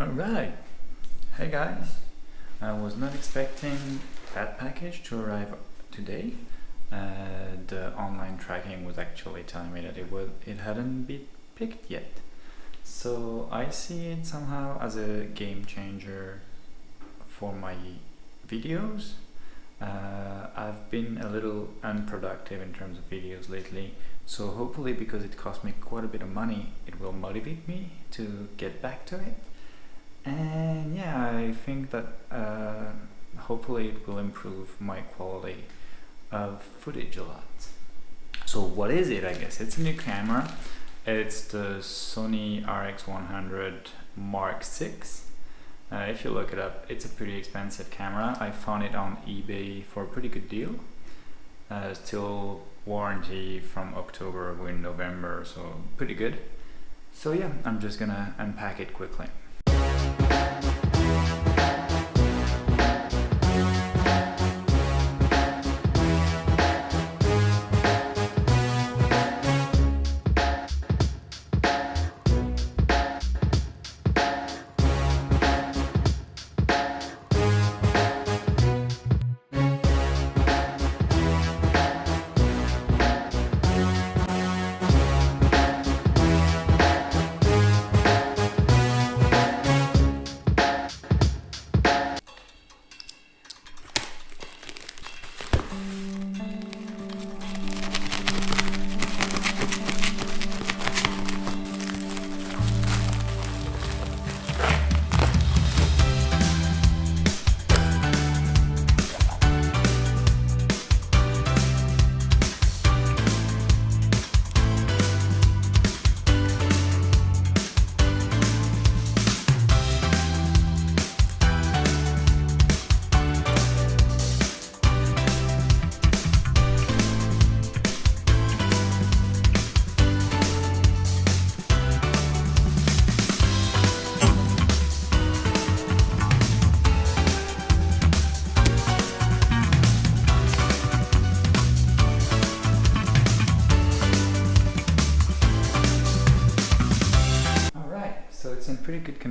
Alright, hey guys, I was not expecting that package to arrive today. Uh, the online tracking was actually telling me that it was it hadn't been picked yet. So I see it somehow as a game changer for my videos. Uh, I've been a little unproductive in terms of videos lately, so hopefully because it cost me quite a bit of money, it will motivate me to get back to it and yeah I think that uh, hopefully it will improve my quality of footage a lot. So what is it I guess? It's a new camera. It's the Sony RX100 Mark 6 uh, if you look it up it's a pretty expensive camera. I found it on eBay for a pretty good deal. Uh, still warranty from October in November so pretty good. So yeah I'm just gonna unpack it quickly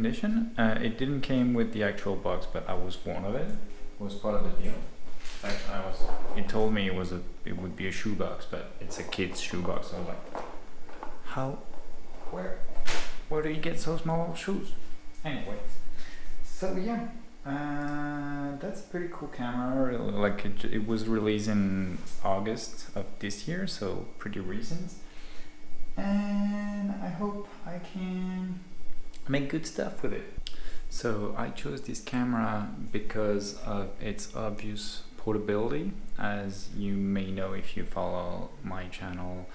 condition. Uh, it didn't came with the actual box, but I was warned of it. It was part of the deal. Like I was, it told me it was a, it would be a shoebox, but it's a kid's shoebox. I was like, how, where, where do you get so small shoes? Anyways, so yeah, uh, that's a pretty cool camera. Like it, it was released in August of this year, so pretty recent. And I hope I can make good stuff with it. So I chose this camera because of its obvious portability. As you may know if you follow my channel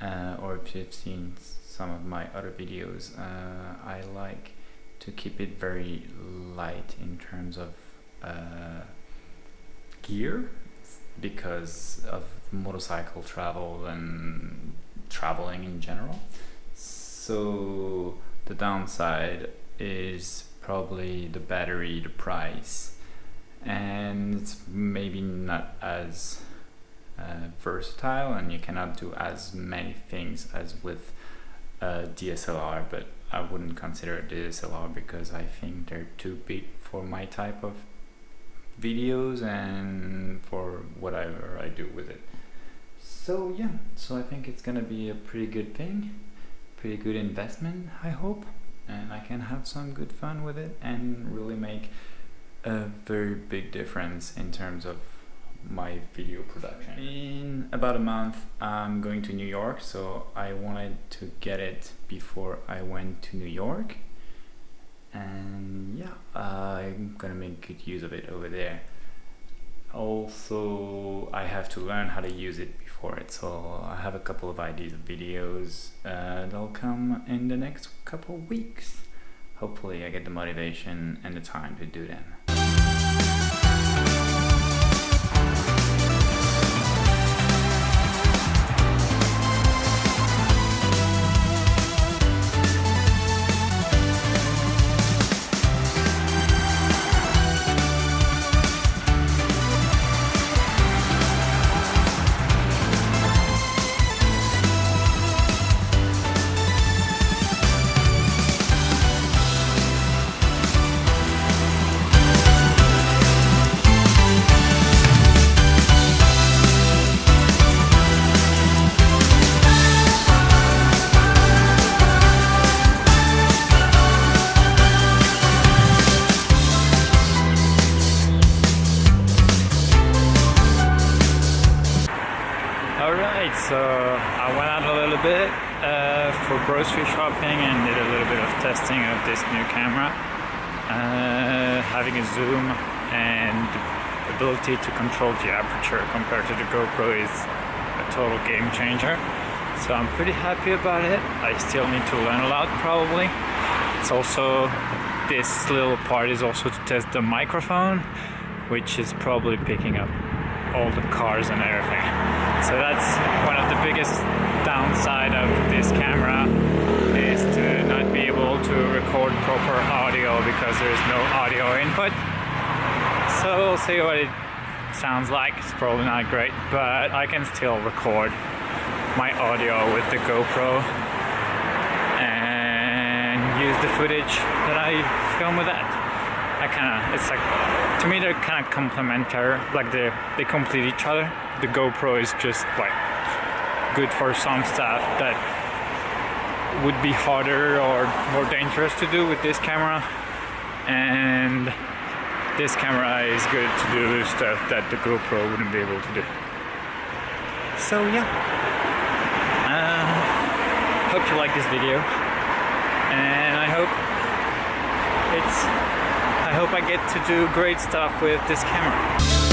uh, or if you've seen some of my other videos, uh, I like to keep it very light in terms of uh, gear because of motorcycle travel and traveling in general. So the downside is probably the battery, the price, and it's maybe not as uh, versatile and you cannot do as many things as with a DSLR, but I wouldn't consider a DSLR because I think they're too big for my type of videos and for whatever I do with it. So yeah, so I think it's gonna be a pretty good thing pretty good investment I hope. And I can have some good fun with it and really make a very big difference in terms of my video production. In about a month I'm going to New York so I wanted to get it before I went to New York. And yeah I'm gonna make good use of it over there. Also I have to learn how to use it before it. So I have a couple of ideas of videos uh, that'll come in the next couple of weeks. Hopefully I get the motivation and the time to do them uh, for grocery shopping and did a little bit of testing of this new camera. Uh, having a zoom and ability to control the aperture compared to the GoPro is a total game changer. So I'm pretty happy about it. I still need to learn a lot probably. It's also, this little part is also to test the microphone, which is probably picking up all the cars and everything. So that's one of the biggest downside of this camera is to not be able to record proper audio because there's no audio input. So we'll see what it sounds like. It's probably not great, but I can still record my audio with the GoPro and use the footage that I film with that. I kind of, it's like, to me they're kind of complementary, like they, they complete each other. The GoPro is just like good for some stuff that would be harder or more dangerous to do with this camera and this camera is good to do stuff that the GoPro wouldn't be able to do. So yeah, uh, hope you like this video and I hope it's, I hope I get to do great stuff with this camera.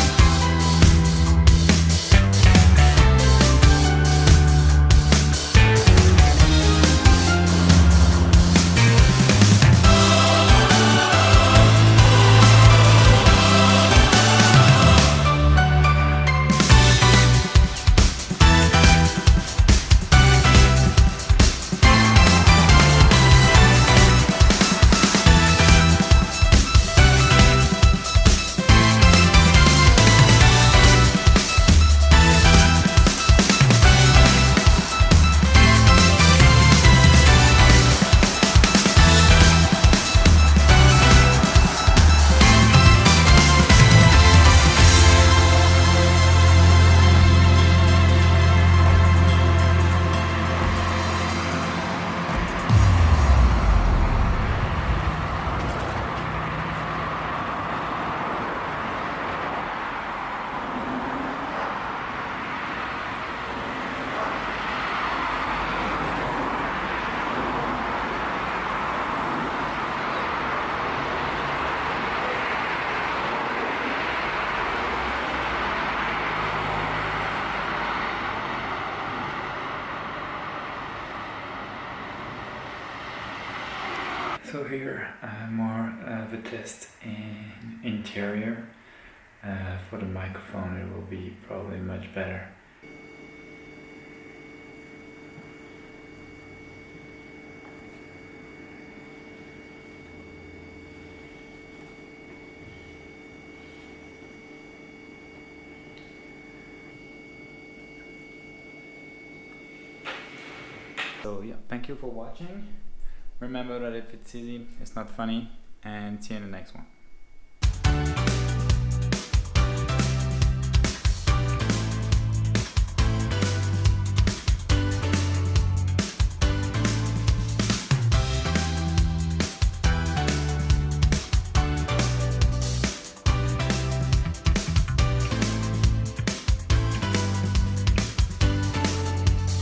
So here uh, more of a test in interior. Uh, for the microphone it will be probably much better. So yeah, thank you for watching. Remember that if it's easy, it's not funny, and see you in the next one.